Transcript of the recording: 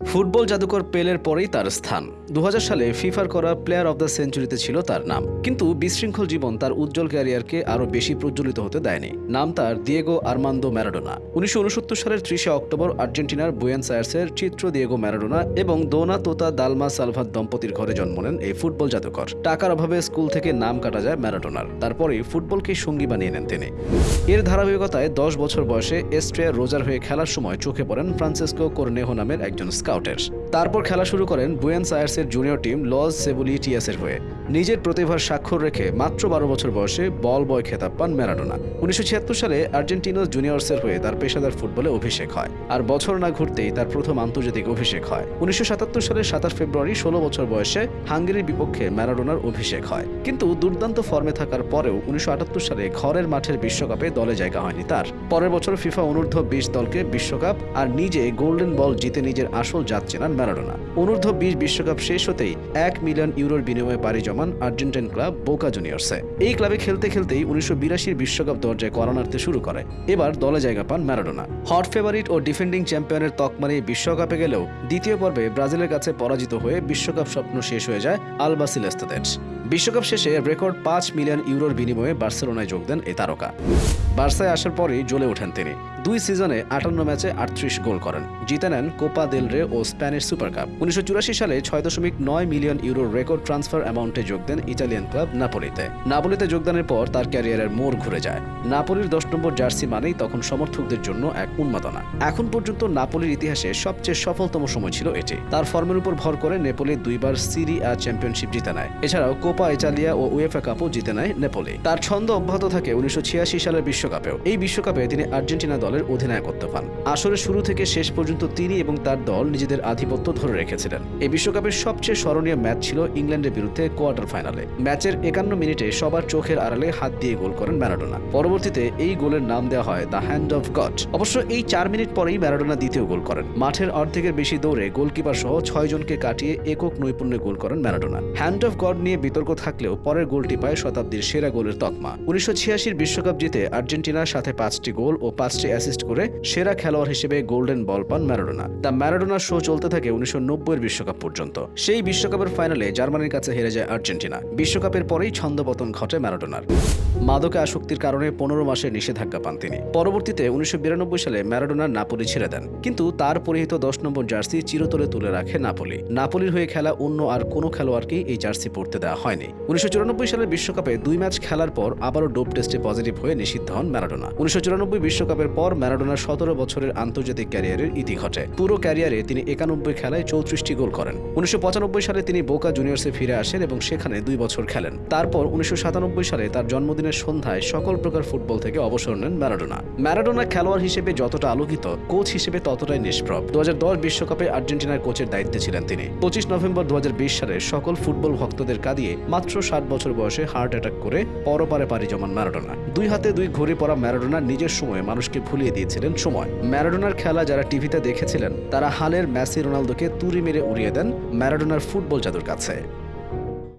Football জাদুকর পেলের পরেই তার স্থান। দু হাজার সালে ফিফার করা প্লেয়ার অব দ্য সেঞ্চুরিতে ছিল তার নাম। কিন্তু বিশৃঙ্খল জীবন তার উজ্জ্বল ক্যারিয়ারকে আরও বেশি প্রজ্বলিত হতে দেয়নি। নাম তার দিয়েগো আর্মান্দো ম্যারাডোনা। উনিশশো উনসত্তর সালের ত্রিশে অক্টোবর আর্জেন্টিনার বুয়েন্স আয়ার্সের চিত্র দিয়েগো ম্যারাডোনা এবং দোনা তোতা দালমা সালভাত দম্পতির ঘরে জন্ম নেন এই ফুটবল জাদুকর। টাকার অভাবে স্কুল থেকে নাম কাটা যায় ম্যারাডোনার। তারপরে ফুটবলকে সঙ্গী বানিয়ে নেন তিনি। এর ধারাবাহিকতায় দশ বছর বয়সে এস্ট্রিয়া রোজার হয়ে খেলার সময় চোখে পড়েন ফ্রান্সিসকো কোরনেহো নামের একজন স্কাউটের তারপর খেলা শুরু করেন বুয়েন্স আয়ার্সের জুনিয়র টিম লস সেবুলিটিয়াসের হয়ে। নিজের প্রতিভার স্বাক্ষর রেখে মাত্র বারো বছর বয়সে বল বয় খেতাব পান ম্যারাডোনা। উনিশশো ছিয়াত্তর সালে আর্জেন্টিনো জুনিয়র্সের হয়ে তার পেশাদার ফুটবলে অভিষেক হয়, আর বছর না ঘুরতেই তার প্রথম আন্তর্জাতিক অভিষেক হয়। উনিশশো সালের সাতাশ ফেব্রুয়ারি ষোলো বছর বয়সে হাঙ্গেরির বিপক্ষে ম্যারাডোনার অভিষেক হয়। কিন্তু দুর্দান্ত ফর্মে থাকার পরেও উনিশশো আটাত্তর সালে ঘরের মাঠের বিশ্বকাপে দলে জায়গা হয়নি তার। পরের বছর ফিফা অনূর্ধ্ব বিশ দলকে বিশ্বকাপ আর নিজে গোল্ডেন বল জিতে নিজের আসল জাত চেনান ম্যারাডোনা। অনূর্ধ্ব বিশ বিশ্বকাপ শেষ হতেই এক মিলিয়ন ইউরোর বিনিময়ে পাড়ি জমান আর্জেন্টাইন ক্লাব বোকা জুনিয়র্সে। এই ক্লাবে খেলতে খেলতেই উনিশশো বিরাশির বিশ্বকাপ দরজায় করানার্থে শুরু করে। এবার দলে জায়গা পান ম্যারাডোনা। হট ফেভারিট ও ডিফেন্ডিং চ্যাম্পিয়নের তকমা বিশ্বকাপে গেলেও দ্বিতীয় পর্বে ব্রাজিলের কাছে পরাজিত হয়ে বিশ্বকাপ স্বপ্ন শেষ হয়ে যায় আলবাসিলেস্তাদের বিশ্বকাপ শেষে রেকর্ড পাঁচ মিলিয়ন ইউরোর বিনিময়ে বার্সেলোনায় যোগ দেন এই তারকা। বার্সায় আসার পরেই জ্বলে ওঠেন তিনি। দুই সিজনে আটান্ন ম্যাচে আটত্রিশ গোল করেন। জিতে নেন কোপা দেল রে ও স্প্যানিশ সুপার কাপ উনিশশো সালে ছয় দশমিক নয় মিলিয়ন ইউরোর রেকর্ড ট্রান্সফার অ্যামাউন্টে যোগ দেন ইটালিয়ান ক্লাব নাপোলিতে। নাপোলিতে যোগদানের পর তার ক্যারিয়ারের মোড় ঘুরে যায়। নাপোলির দশ নম্বর জার্সি মানেই তখন সমর্থকদের জন্য এক উন্মাদনা। এখন পর্যন্ত নাপোলির ইতিহাসে সবচেয়ে সফলতম সময় ছিল এটি। তার ফর্মের উপর ভর করে নেপোলি দুইবার সিরি আ চ্যাম্পিয়নশিপ জিতে নেয়। এছাড়াও কোপা ইটালিয়া ও উয়েফা কাপও জিতে নেয় নেপোলি। তার ছন্দ অব্যাহত থাকে উনিশশো ছিয়াশি সালের বিশ্বকাপেও। এই বিশ্বকাপে তিনি আর্জেন্টিনা দলের অধিনায়কত্ব পান। আসরের শুরু থেকে শেষ পর্যন্ত তিনি এবং তার দল নিজেদের আধিপত্য ধরে রেখেছিলেন। এই বিশ্বকাপের সবচেয়ে স্মরণীয় ম্যাচ ছিল ইংল্যান্ডের বিরুদ্ধে কোয়ার্টার ফাইনালে। ম্যাচের একান্ন মিনিটে সবার চোখের আড়ালে হাত দিয়ে গোল করেন ম্যারাডোনা। পরবর্তীতে এই গোলের নাম দেওয়া হয় দ্য হ্যান্ড অফ গড অবশ্য এই চার মিনিট পরেই ম্যারাডোনা দ্বিতীয় গোল করেন। মাঠের অর্ধেকের বেশি দৌড়ে গোলকিপার সহ ছয় জনকে কাটিয়ে একক নৈপুণ্যে গোল করেন ম্যারাডোনা। হ্যান্ড অফ গড নিয়ে বিতর্ক থাকলেও পরের গোলটি পায় শতাব্দীর সেরা গোলের তকমা। উনিশশো বিশ্বকাপ জিতে আর্জেন্টিনার সাথে পাঁচটি গোল ও পাঁচটি অ্যাসিস্ট করে সেরা খেলোয়াড় হিসেবে গোল্ডেন বল পান ম্যারাডোনা। দ্য ম্যারাডোনা শো চলতে থাকে উনিশশো নব্বইয়ের বিশ্বকাপ পর্যন্ত। সেই বিশ্বকাপের ফাইনালে জার্মানির কাছে হেরে যায় আর্জেন্টিনা। বিশ্বকাপের পরেই ছন্দপতন ঘটে ম্যারাডোনার। মাদকে আসক্তির কারণে পনেরো মাসের নিষেধাজ্ঞা পান তিনি। পরবর্তীতে উনিশশো বিরানব্বই সালে ম্যারাডোনা নাপোলি ছেড়ে দেন। কিন্তু তার পরিহিত দশ নম্বর জার্সি চিরতরে তুলে রাখে নাপোলি। নাপোলির হয়ে খেলা অন্য আর কোনো খেলোয়াড়কেই এই জার্সি পরতে দেওয়া হয়নি। উনিশশো সালের বিশ্বকাপে দুই ম্যাচ খেলার পর আবারও ডোপ টেস্টে পজিটিভ হয়ে নিষিদ্ধ হন ম্যারাডোনা। উনিশশো বিশ্বকাপের পর ম্যারাডোনার সতেরো বছরের আন্তর্জাতিক ক্যারিয়ারের ইতি ঘটে। পুরো ক্যারিয়ারে তিনি একানব্বই খেলায় চৌত্রিশটি গোল করেন। উনিশশো পঁচানব্বই সালে তিনি বোকা জুনিয়র্সে ফিরে আসেন এবং সেখানে দুই বছর খেলেন। তারপর উনিশশো সাতানব্বই সালে তার জন্মদিনের সন্ধ্যায় সকল প্রকার ফুটবল থেকে অবসর নেন ম্যারাডোনা। ম্যারাডোনা খেলোয়াড় হিসেবে যতটা আলোকিত, কোচ হিসেবে ততটাই নিষ্প্রভ। দু বিশ্বকাপে আর্জেন্টিনার কোচের দায়িত্বে ছিলেন তিনি। পঁচিশ নভেম্বর দু হাজার বিশ সালে সকল ফুটবল ভক্তদের কাঁদিয়ে মাত্র ষাট বছর বয়সে হার্ট অ্যাটাক করে পরপারে পারি জমান ম্যারাডোনা। দুই হাতে দুই ঘড়ি পড়া ম্যারাডোনা নিজের সময়ে মানুষকে ভুলিয়ে দিয়েছিলেন সময়। ম্যারাডোনার খেলা যারা টিভিতে দেখেছিলেন, তারা হালের মেসি রোনালদোকে তুড়ি মেরে উড়িয়ে দেন ম্যারাডোনার ফুটবল জাদুর কাছে।